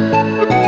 oh you.